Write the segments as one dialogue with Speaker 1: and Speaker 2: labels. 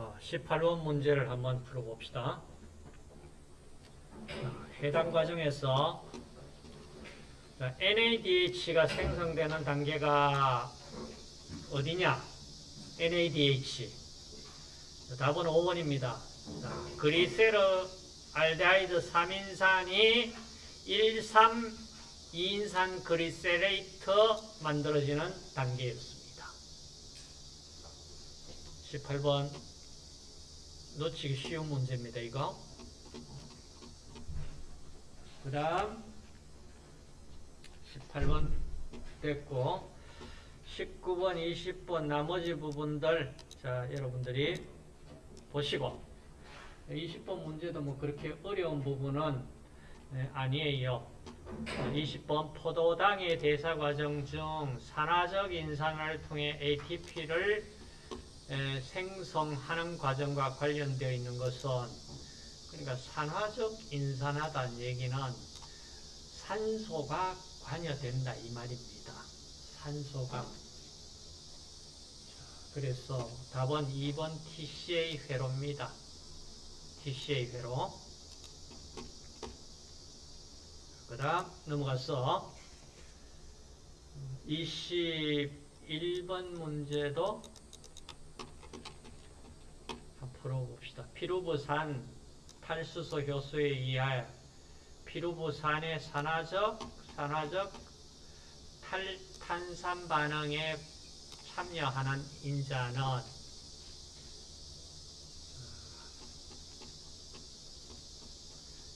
Speaker 1: 자, 18번 문제를 한번 풀어봅시다. 자, 해당 과정에서 자, NADH가 생성되는 단계가 어디냐? NADH. 자, 답은 5번입니다. 자, 그리세르 알데하이드 3인산이 1,3 2인산 그리세레이트 만들어지는 단계였습니다. 18번 놓치기 쉬운 문제입니다. 이거. 그 다음 18번 됐고 19번, 20번 나머지 부분들 자 여러분들이 보시고 20번 문제도 뭐 그렇게 어려운 부분은 네, 아니에요. 20번 포도당의 대사 과정 중 산화적 인산을 통해 ATP를 생성하는 과정과 관련되어 있는 것은 그러니까 산화적 인산하다는 얘기는 산소가 관여된다 이 말입니다. 산소가 그래서 답은 2번 TCA 회로입니다. TCA 회로 그 다음 넘어가서 21번 문제도 풀어봅시다. 피루부산 탈수소 효소에 의하여 피루부산의 산화적, 산화적 탈탄산 반응에 참여하는 인자는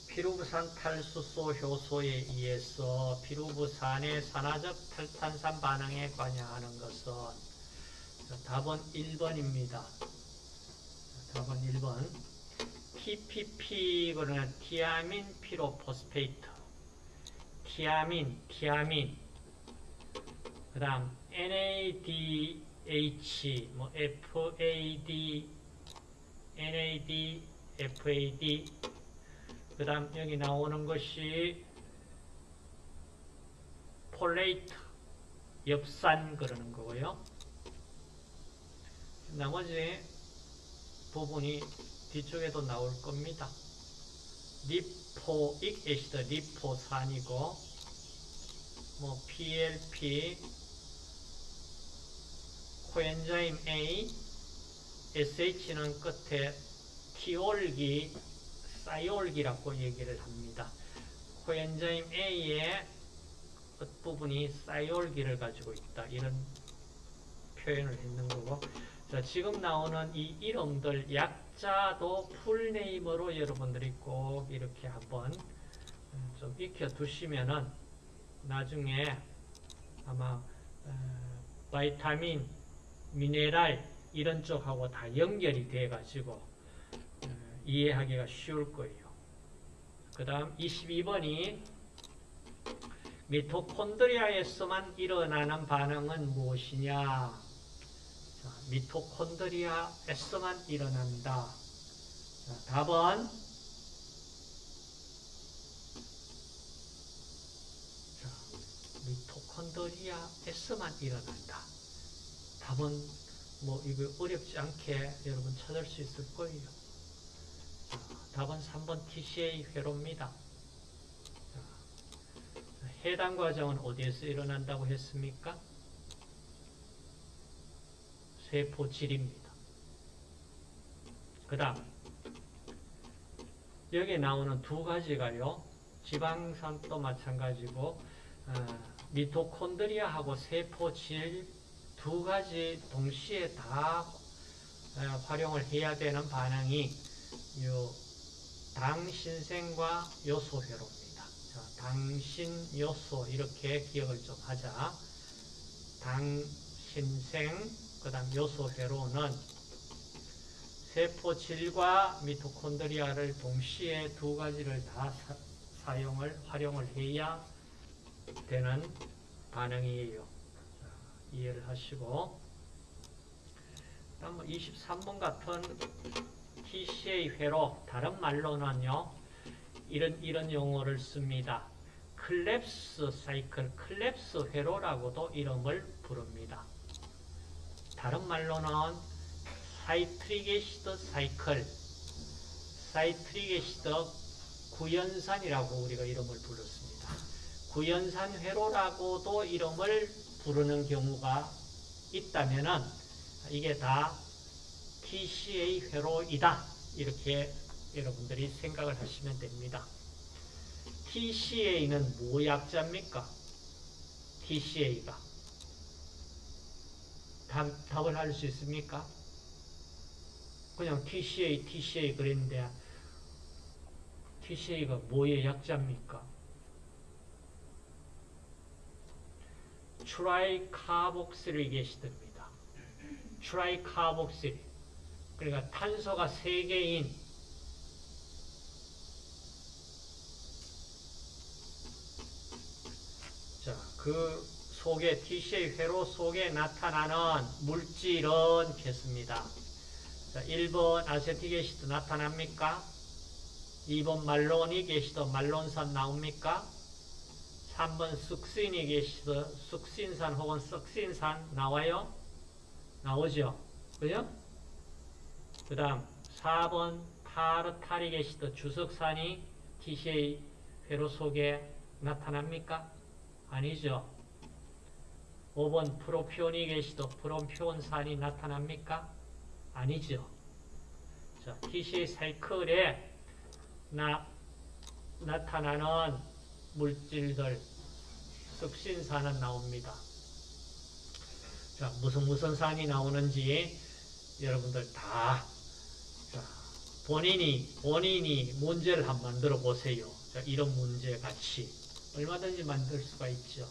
Speaker 1: 피루부산 탈수소 효소에 의해서 피루부산의 산화적 탈탄산 반응에 관여하는 것은 답은 1번입니다. 답은 1번. TPP 그러나 티아민 피로포스페이트. 티아민, 티아민. 그 다음 NADH 뭐 FAD NAD FAD 그 다음 여기 나오는 것이 folate 엽산 그러는 거고요. 나머지 부분이 뒤쪽에도 나올 겁니다. lipoic acid 리포산이고 뭐 PLP coenzyme A SH는 끝에 티올기 thiol기라고 얘기를 합니다. 코엔자임 A의 끝부분이 사이올기를 가지고 있다. 이런 표현을 했는 거고 자, 지금 나오는 이 이름들 약자도 풀네임으로 여러분들이 꼭 이렇게 한번 좀 익혀 두시면은 나중에 아마 어, 바이타민, 미네랄 이런 쪽하고 다 연결이 돼 가지고 어, 이해하기가 쉬울 거예요. 그 다음 22번이 미토콘드리아에서만 일어나는 반응은 무엇이냐? 자, 미토콘드리아에서만 일어난다. 자, 답은 자, 미토콘드리아에서만 일어난다. 답은 뭐 이거 어렵지 않게 여러분 찾을 수 있을 거예요. 자, 답은 3번 TCA 회로입니다. 자, 해당 과정은 어디에서 일어난다고 했습니까? 세포질입니다. 그 다음 여기 나오는 두 가지가요. 지방산도 마찬가지고 어, 미토콘드리아하고 세포질 두 가지 동시에 다 어, 활용을 해야 되는 반응이 요 당신생과 요소회로입니다. 자, 당신 요소 이렇게 기억을 좀 하자. 당신생 그 다음 요소회로는 세포질과 미토콘드리아를 동시에 두 가지를 다 사, 사용을 활용을 해야 되는 반응이에요. 자, 이해를 하시고 다음 23번 같은 TCA 회로 다른 말로는요 이런 이런 용어를 씁니다. Krebs cycle, Krebs 회로라고도 이름을 부릅니다. 다른 말로는 citric acid cycle, citric acid 구연산이라고 우리가 이름을 불렀습니다. 구연산 회로라고도 이름을 부르는 경우가 있다면은 이게 다 TCA 회로이다. 이렇게 여러분들이 생각을 하시면 됩니다. TCA는 뭐 약자입니까? TCA가. 답, 답을 할 수 있습니까? 그냥 TCA, TCA 그랬는데 TCA가 뭐의 약자입니까? tricarboxylic acid입니다. tricarboxyl. 그러니까 탄소가 3개인 자, 그 속에 TCA 회로 속에 나타나는 물질은 겠습니다. 자, 1번 acetic acid 나타납니까? 2번 malonic acid 말론산 나옵니까? 3번 succinic acid 숙신산 혹은 썩신산 나와요? 나오죠? 그죠? 그 다음 4번 tartaric acid 주석산이 TCA 회로 속에 나타납니까? 아니죠. 5번 프로피오닉 애시드 프롬피온산이 나타납니까? 아니죠. 자, TCA 사이클에 나, 나타나는 물질들 습신산은 나옵니다. 자, 무슨 무슨 산이 나오는지 여러분들 다 자, 본인이 본인이 문제를 한번 만들어 보세요. 자, 이런 문제 같이 얼마든지 만들 수가 있죠.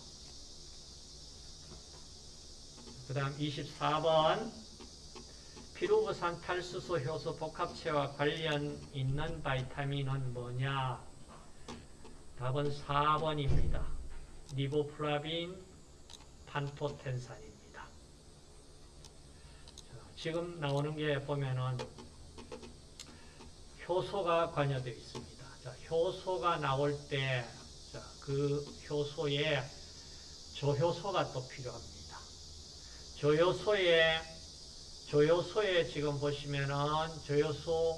Speaker 1: 그 다음 24번 피루브산 탈수소 효소 복합체와 관련 있는 vitamin은 뭐냐? 답은 4번입니다. 리보플라빈 판토텐산입니다. 자, 지금 나오는 게 보면은 효소가 관여되어 있습니다. 자, 효소가 나올 때, 자, 그 효소에 조효소가 또 필요합니다. 조효소에, 조효소에 지금 보시면은 조효소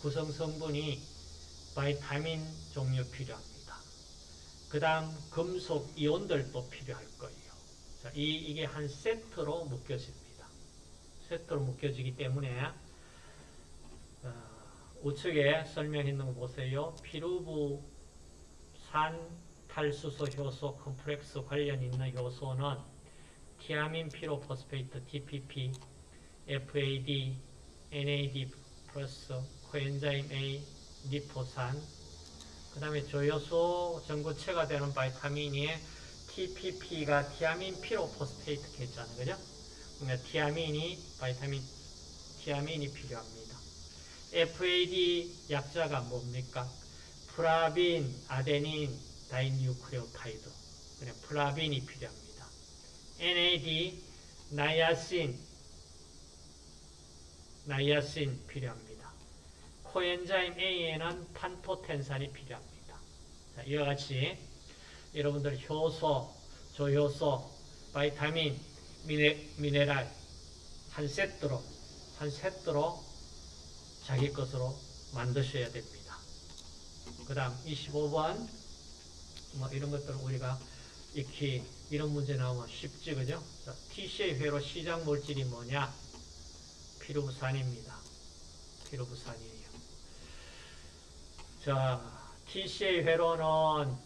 Speaker 1: 구성 성분이 바이타민 종류 필요합니다. 그 다음 금속 이온들도 필요할 거예요. 자, 이, 이게 한 세트로 묶여집니다. 세트로 묶여지기 때문에 어, 우측에 설명했는 거 보세요. 피루브산 탈수소 효소 컴플렉스 관련 있는 효소는 thiamine pyrophosphate TPP, FAD, NAD plus coenzyme A, 리포산 그 다음에 조효소 전구체가 되는 vitamin이 TPP가 thiamine pyrophosphate 겠잖아요. 그죠? 그러니까 티아민이 바이타민 티아민이 필요합니다. FAD 약자가 뭡니까? flavin, adenine, dinucleotide. 그냥 flavin이 필요합니다. NAD, 나이아신, 나이아신 필요합니다. coenzyme A에는 판토텐산이 필요합니다. 자, 이와 같이 여러분들 효소, 조효소, 바이타민, 미네, 미네랄 한 세트로 한 세트로 자기 것으로 만드셔야 됩니다. 그 다음 25번 뭐 이런 것들은 우리가 익히 이런 문제 나오면 쉽지 그죠? 자, TCA 회로 시작 물질이 뭐냐? 피루부산입니다. 피루부산이에요. 자, TCA 회로는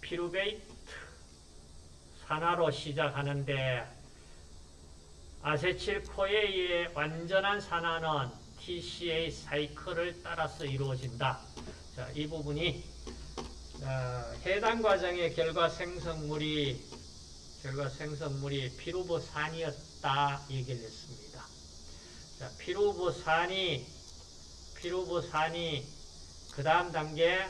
Speaker 1: 피루베이트 산화로 시작하는데 아세틸코에의 완전한 산화는 TCA 사이클을 따라서 이루어진다. 자, 이 부분이 어, 해당 과정의 결과 생성물이 결과 생성물이 피루보산이었다 얘기를 했습니다. 자, 피루보산이 피루보산이 그 다음 단계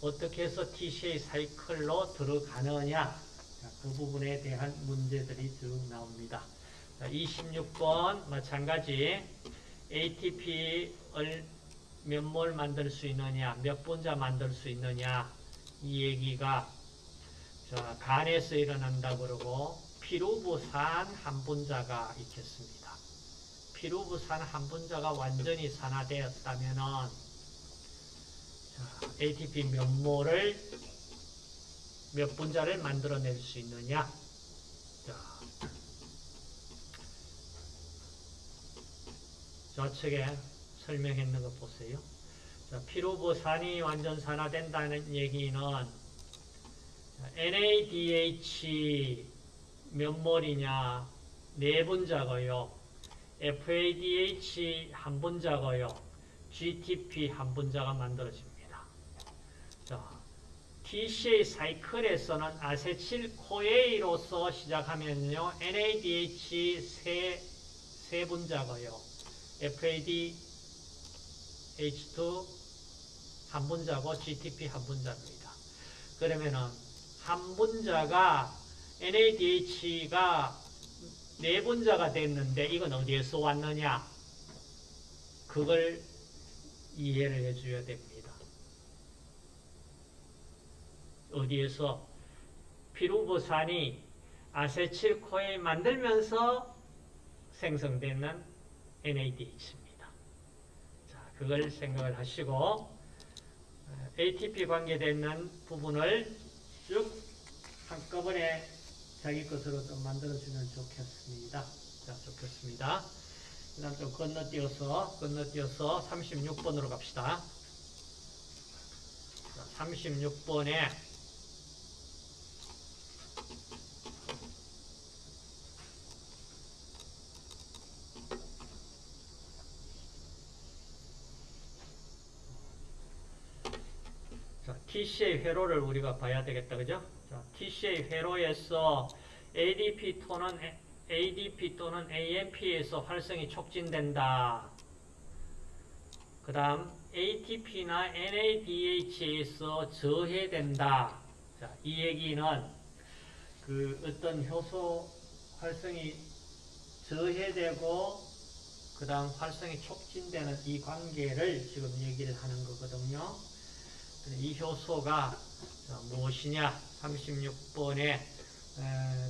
Speaker 1: 어떻게 해서 TCA 사이클로 들어가느냐 자, 그 부분에 대한 문제들이 쭉 나옵니다. 자, 26번 마찬가지 ATP를 몇몰 만들 수 있느냐 몇 분자 만들 수 있느냐 이 얘기가 자, 간에서 일어난다 그러고 피루부산 한 분자가 있겠습니다. 피루부산 한 분자가 완전히 산화되었다면은 자, ATP 몇 몰을 몇 분자를 만들어낼 수 있느냐? 자, 좌측에 설명했는 거 보세요. 자, 피루부산이 완전 산화된다는 얘기는 자, NADH 몇 몰이냐? 네 분자고요. FADH 한 분자고요. GTP 한 분자가 만들어집니다. 자, TCA 사이클에서는 아세틸 코에이로서 시작하면요. NADH 세, 세 분자고요. FADH2 한 분자고 GTP 한 분자입니다. 그러면은 한 분자가 NADH가 네 분자가 됐는데 이건 어디에서 왔느냐? 그걸 이해를 해줘야 됩니다. 어디에서 피루부산이 아세틸코에 만들면서 생성되는 NADH입니다. 자, 그걸 생각을 하시고 ATP 관계되는 부분을 쭉 한꺼번에 자기 것으로 좀 만들어주면 좋겠습니다. 자, 좋겠습니다. 그 다음 좀 건너뛰어서, 건너뛰어서 36번으로 갑시다. 36번에 자, TCA 회로를 우리가 봐야 되겠다. 그죠? 자, TCA 회로에서 ADP 또는 ADP 또는 AMP에서 활성이 촉진된다. 그 다음 ATP나 NADH에서 저해된다. 자, 이 얘기는 그 어떤 효소 활성이 저해되고 그 다음 활성이 촉진되는 이 관계를 지금 얘기를 하는 거거든요. 이 효소가 무엇이냐? 36번에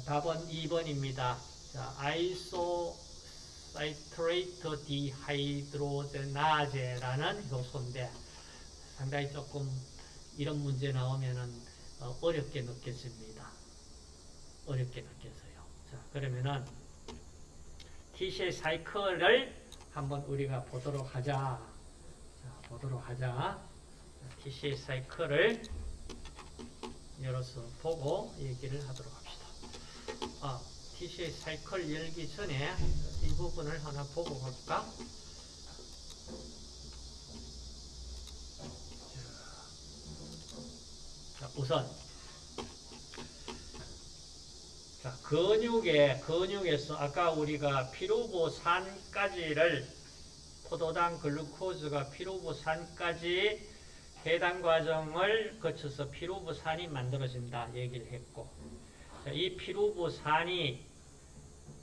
Speaker 1: 답은 2번입니다. 자, isocitrate dehydrogenase라는 효소인데 상당히 조금 이런 문제 나오면은 어, 어렵게 느껴집니다. 어렵게 느껴져요. 자, 그러면은 TCA cycle을 한번 우리가 보도록 하자. 자, 보도록 하자. TCA 사이클을 열어서 보고 얘기를 하도록 합시다. 아, TCA 사이클 열기 전에 이 부분을 하나 보고 갈까? 자, 우선 자, 근육에 근육에서 아까 우리가 피루보산까지를 포도당 글루코즈가 피루보산까지 해당 과정을 거쳐서 피루부산이 만들어진다 얘기를 했고 자, 이 피루부산이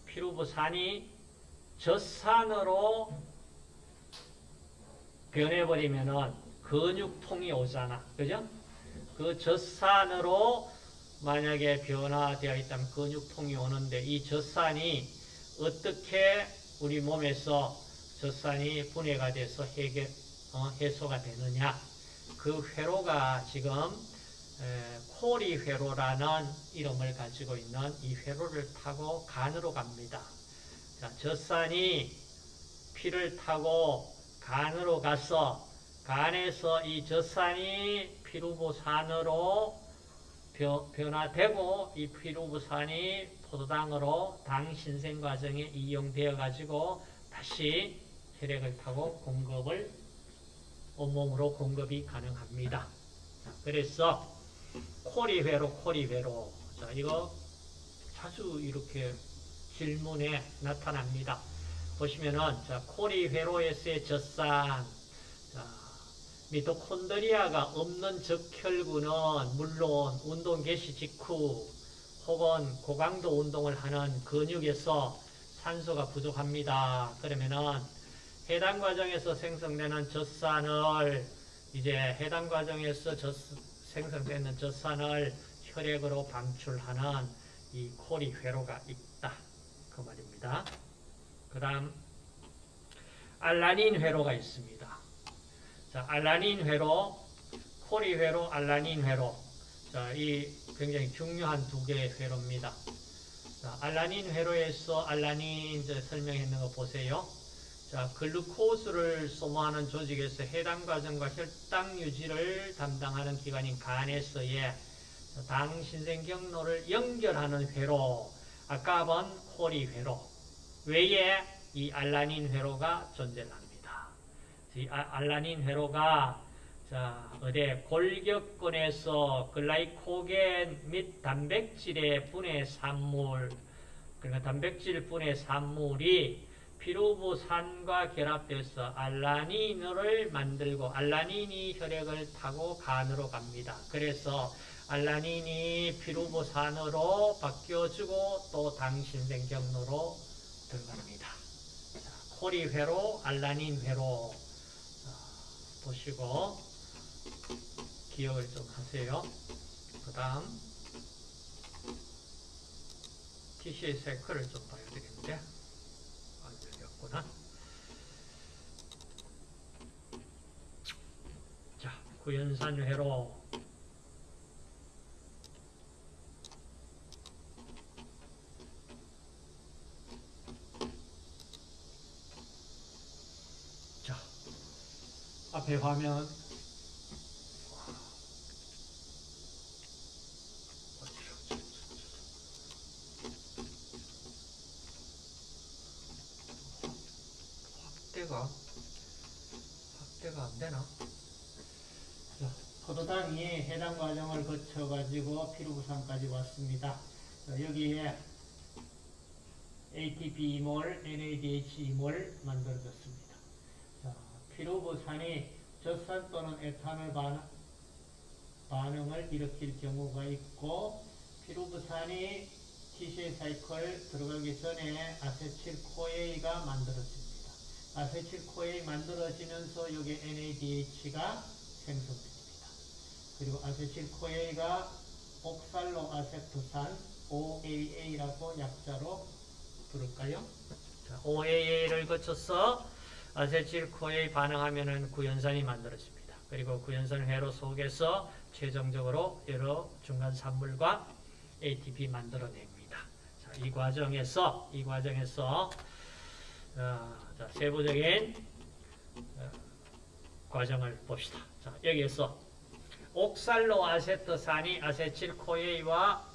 Speaker 1: 피루부산이 젖산으로 변해버리면은 근육통이 오잖아 그죠? 그 젖산으로 만약에 변화되어 있다면 근육통이 오는데 이 젖산이 어떻게 우리 몸에서 젖산이 분해가 돼서 해결, 어, 해소가 되느냐 그 회로가 지금 코리 회로라는 이름을 가지고 있는 이 회로를 타고 간으로 갑니다. 자, 젖산이 피를 타고 간으로 가서 간에서 이 젖산이 피루부산으로 변화되고 이 피루부산이 포도당으로 당 신생 과정에 이용되어 가지고 다시 혈액을 타고 공급을 온몸으로 공급이 가능합니다. 자, 그래서 코리회로 코리회로 자 이거 자주 이렇게 질문에 나타납니다. 보시면은 자 코리회로에서의 젖산 자, 미토콘드리아가 없는 적혈구는 물론 운동 개시 직후 혹은 고강도 운동을 하는 근육에서 산소가 부족합니다. 그러면은 해당 과정에서 생성되는 젖산을 이제 해당 과정에서 젖, 생성되는 젖산을 혈액으로 방출하는 이 코리 회로가 있다. 그 말입니다. 그 다음 알라닌 회로가 있습니다. 자, 알라닌 회로, 코리 회로, 알라닌 회로. 자, 이 굉장히 중요한 두 개의 회로입니다. 자, 알라닌 회로에서 알라닌 설명했는 거 보세요. 자, 글루코스를 소모하는 조직에서 해당 과정과 혈당 유지를 담당하는 기관인 간에서의 당 신생 경로를 연결하는 회로, 아까 본 코리 회로 외에 이 알라닌 회로가 존재합니다. 이 아- 알라닌 회로가 자, 어디 골격근에서 글라이코겐 및 단백질의 분해 산물, 그러니까 단백질 분해 산물이 피루부산과 결합돼서 알라닌을 만들고 알라닌이 혈액을 타고 간으로 갑니다. 그래서 알라닌이 피루부산으로 바뀌어지고 또 당신생 경로로 들어갑니다. 자, 코리회로, 알라닌 회로 자, 보시고 기억을 좀 하세요. 그 다음 TCA 사이클을 좀 봐야 되겠는데 안 열렸구나. 자, 구연산 회로 자, 앞에 화면 확대가 확대가 안 되나? 자, 포도당이 해당 과정을 거쳐가지고 피루부산까지 왔습니다. 자, 여기에 ATP 이몰, NADH 이몰 만들어졌습니다. 자, 피루부산이 젖산 또는 에탄올 반, 반응을 일으킬 경우가 있고 피루부산이 TCA 사이클 들어가기 전에 아세틸코에이가 만들어집니다. 아세틸코에이 만들어지면서 여기 NADH가 생성됩니다. 그리고 아세틸코에이가 옥살로 아세토산 OAA라고 약자로 부를까요? 자, OAA를 거쳐서 아세틸코에이 반응하면은 구연산이 만들어집니다. 그리고 구연산 회로 속에서 최종적으로 여러 중간 산물과 ATP 만들어냅니다. 자, 이 과정에서 이 과정에서 어, 자, 세부적인 어, 과정을 봅시다. 자, 여기에서 옥살로 아세트산이 아세틸코에이와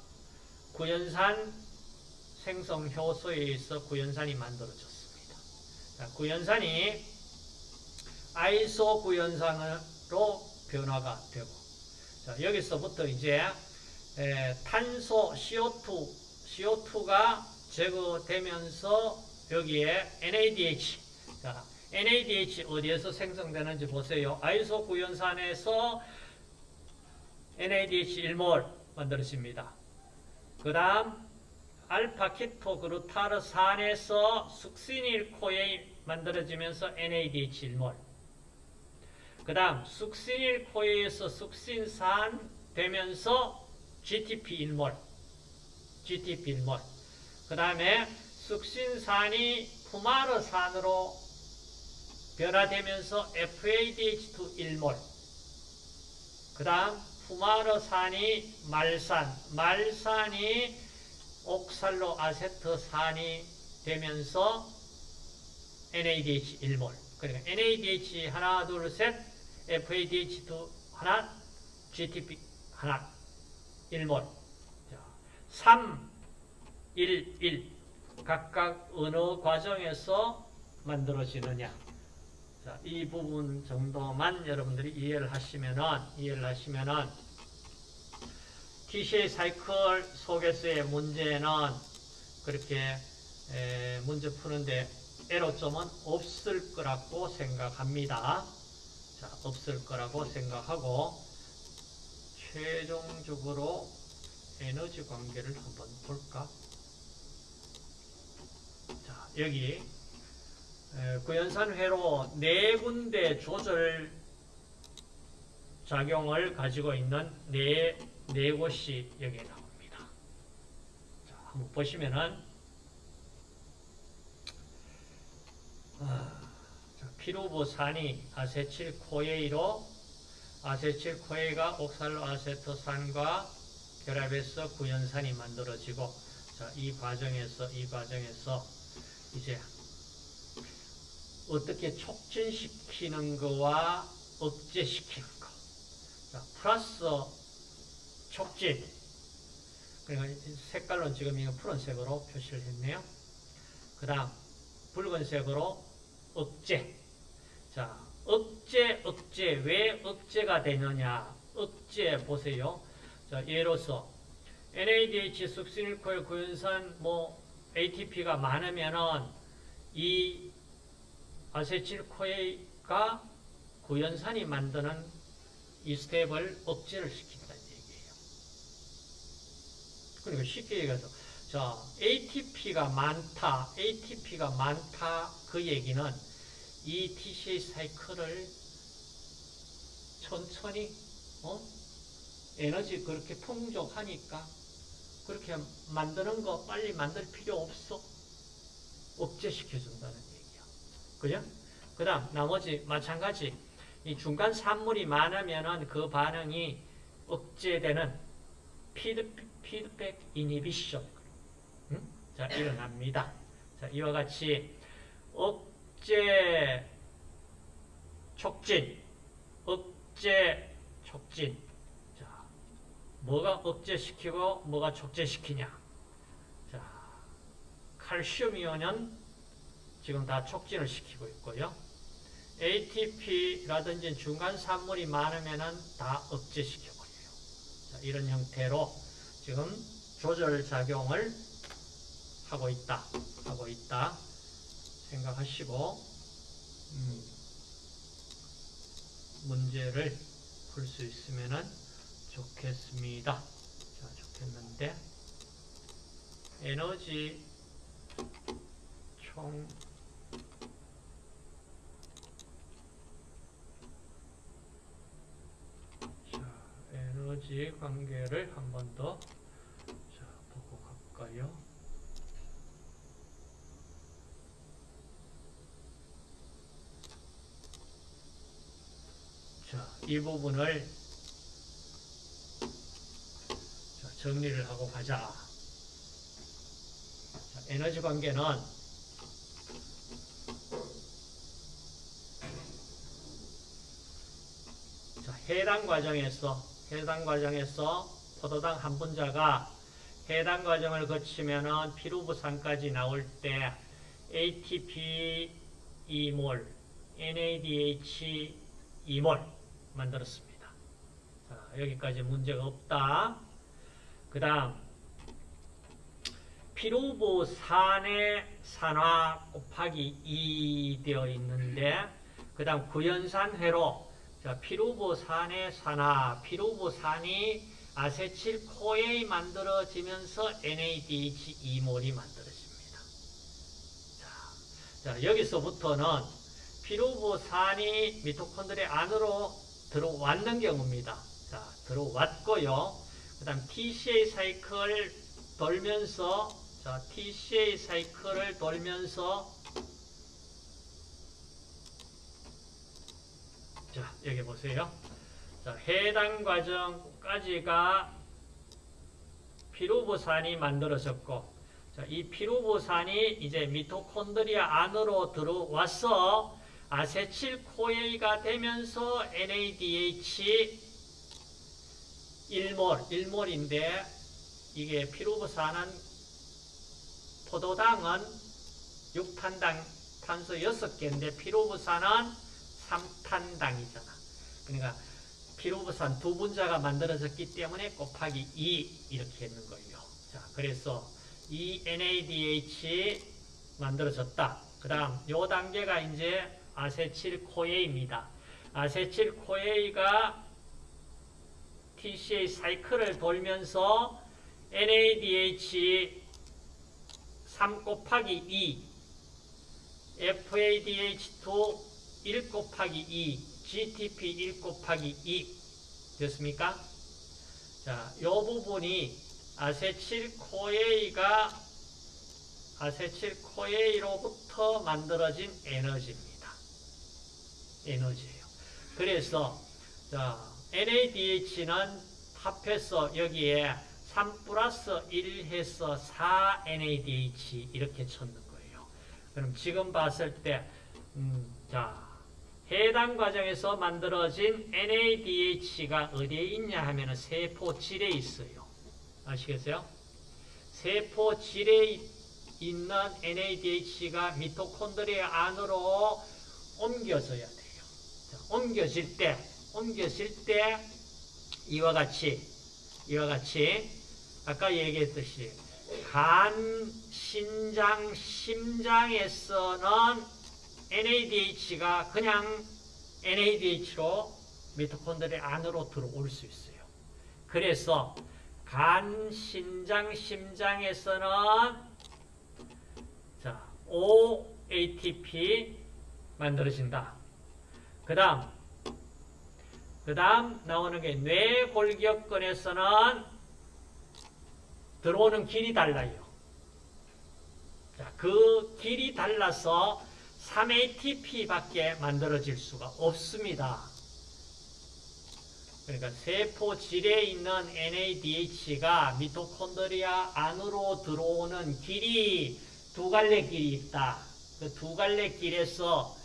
Speaker 1: 구연산 생성 효소에 의해서 구연산이 만들어졌습니다. 자, 구연산이 아이소 구연산으로 변화가 되고 자, 여기서부터 이제 에, 탄소 CO2 CO2가 제거되면서 여기에 NADH 자, NADH 어디에서 생성되는지 보세요. 아이소 구연산에서 NADH 1몰 만들어집니다. 그 다음 알파키토그루타르산에서 숙시닐코에 만들어지면서 NADH 1몰 그 다음 숙시닐코에서 숙신산 되면서 GTP 1몰 GTP 1몰 그 다음에 숙신산이 푸마르산으로 변화되면서 FADH2 1몰 그 다음 푸마르산이 말산 말산이 옥살로 아세트산이 되면서 NADH 1몰. 그러니까 NADH 하나 둘셋 FADH2 하나 GTP 하나 1몰. 자, 3 1 1 각각 어느 과정에서 만들어지느냐 자, 이 부분 정도만 여러분들이 이해를 하시면은 이해를 하시면은 TCA 사이클 속에서의 문제는 그렇게 에, 문제 푸는데 애로점은 없을 거라고 생각합니다. 자, 없을 거라고 생각하고 최종적으로 에너지 관계를 한번 볼까? 자, 여기 에, 구연산 회로 네 군데 조절 작용을 가지고 있는 네, 네 곳이 여기에 나옵니다. 자, 한번 보시면은 아, 피루보산이 아세틸코에이로 아세틸코에이가 옥살로아세토산과 결합해서 구연산이 만들어지고 자, 이 과정에서 이 과정에서 이제 어떻게 촉진시키는 거와 억제시키는 거. 자, 플러스 촉진. 그러니까 색깔로 지금 이거 푸른색으로 표시를 했네요. 그 다음 붉은색으로 억제. 자, 억제, 억제. 왜 억제가 되느냐? 억제 보세요. 자, 예로서 NADH 숙신일코일 구연산 뭐 ATP가 많으면은 이 아세틸코에가 구연산이 만드는 이 스텝을 억제를 시킨다는 얘기예요. 그러니까 쉽게 얘기해서 자 ATP가 많다, ATP가 많다 그 얘기는 이 TCA 사이클을 천천히 어? 에너지 그렇게 풍족하니까 그렇게 만드는 거 빨리 만들 필요 없어. 억제시켜준다는 얘기야. 그죠? 그 다음, 나머지, 마찬가지. 이 중간 산물이 많으면은 그 반응이 억제되는 피드, 피드백 이니비션. 응? 자, 일어납니다. 자, 이와 같이 억제 촉진, 억제 촉진. 자, 뭐가 억제시키고 뭐가 촉제시키냐. 자, 칼슘 이온은 지금 다 촉진을 시키고 있고요. ATP라든지 중간 산물이 많으면은 다 억제시켜버려요. 자, 이런 형태로 지금 조절 작용을 하고 있다. 하고 있다. 생각하시고, 음, 문제를 풀 수 있으면은 좋겠습니다. 자, 좋겠는데, 에너지 총 자, 에너지 관계를 한 번 더 자, 보고 갈까요? 자, 이 부분을 자, 정리를 하고 가자. 자, 에너지 관계는 자, 해당 과정에서 해당 과정에서 포도당 한 분자가 해당 과정을 거치면은 피루부산까지 나올 때 ATP 2몰, NADH 2몰 만들었습니다. 자, 여기까지 문제가 없다. 그 다음 피루부산의 산화 곱하기 2 되어 있는데 그 다음 구연산 회로 자, 피루보 산의 산화, 피루보 산이 아세틸 코에이 만들어지면서 NADH2몰이 만들어집니다. 자, 자, 여기서부터는 피루보 산이 미토콘드리아 안으로 들어왔는 경우입니다. 자, 들어왔고요. 그 다음 TCA 사이클 돌면서 자, TCA 사이클을 돌면서 자, 여기 보세요. 자, 해당 과정까지가 피루보산이 만들어졌고, 자, 이 피루보산이 이제 미토콘드리아 안으로 들어와서 아세틸코에이가 되면서 NADH 1몰, 1몰인데 이게 피루보산은 포도당은 6탄당 탄소 6개인데 피루보산은 3탄당이잖아. 그러니까 피루부산 두 분자가 만들어졌기 때문에 곱하기 2 이렇게 했는 거예요. 자, 그래서 이 NADH 만들어졌다. 그 다음 요 단계가 이제 아세틸코에입니다. 아세틸코에가 TCA 사이클을 돌면서 NADH 3 곱하기 2 FADH2 1 곱하기 2, GTP 1 곱하기 2 됐습니까? 자, 요 부분이 아세틸코에이가 아세틸코에이로부터 만들어진 에너지입니다. 에너지예요. 그래서 자, NADH는 합해서 여기에 3 플러스 1 해서 4 NADH 이렇게 쳤는 거예요. 그럼 지금 봤을 때, 음, 자, 해당 과정에서 만들어진 NADH가 어디에 있냐 하면은 세포질에 있어요. 아시겠어요? 세포질에 있는 NADH가 미토콘드리아 안으로 옮겨져야 돼요. 자, 옮겨질 때, 옮겨질 때 이와 같이, 이와 같이 아까 얘기했듯이 간, 신장, 심장에서는 NADH가 그냥 NADH로 미토콘드리아 안으로 들어올 수 있어요. 그래서 간, 신장, 심장에서는 자, OATP 만들어진다. 그 다음, 그 다음 나오는 게 뇌골격근에서는 들어오는 길이 달라요. 자, 그 길이 달라서 3ATP밖에 만들어질 수가 없습니다. 그러니까 세포질에 있는 NADH가 미토콘드리아 안으로 들어오는 길이 두 갈래 길이 있다. 그 두 갈래 길에서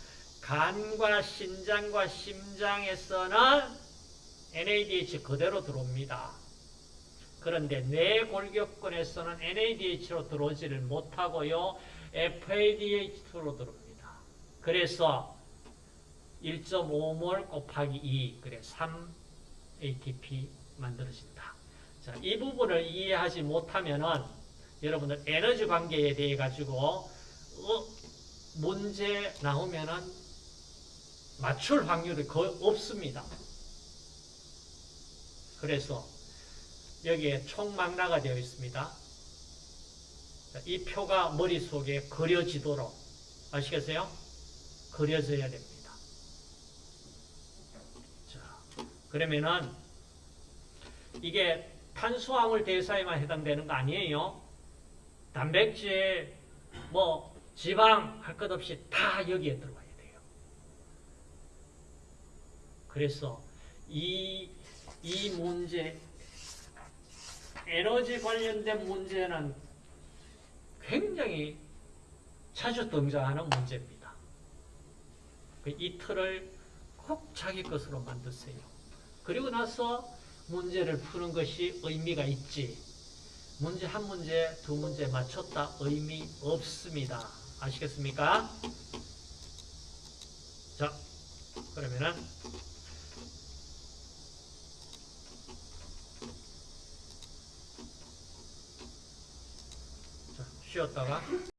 Speaker 1: 간과 신장과 심장에서는 NADH 그대로 들어옵니다. 그런데 뇌골격근에서는 NADH로 들어오지를 못하고요. FADH2로 들어옵니다. 그래서 1.5몰 곱하기 2, 그래 3 ATP 만들어진다. 자, 이 부분을 이해하지 못하면은 여러분들 에너지 관계에 대해 가지고 어, 문제 나오면은 맞출 확률이 거의 없습니다. 그래서 여기에 총망라가 되어 있습니다. 자, 이 표가 머릿속에 그려지도록 아시겠어요? 그려져야 됩니다. 자, 그러면은 이게 탄수화물 대사에만 해당되는 거 아니에요. 단백질, 뭐 지방 할 것 없이 다 여기에 들어와야 돼요. 그래서 이, 이 문제, 에너지 관련된 문제는 굉장히 자주 등장하는 문제입니다. 그이 틀을 꼭 자기 것으로 만드세요. 그리고 나서 문제를 푸는 것이 의미가 있지. 문제 한 문제, 두 문제 맞췄다 의미 없습니다. 아시겠습니까? 자, 그러면은 자, 쉬었다가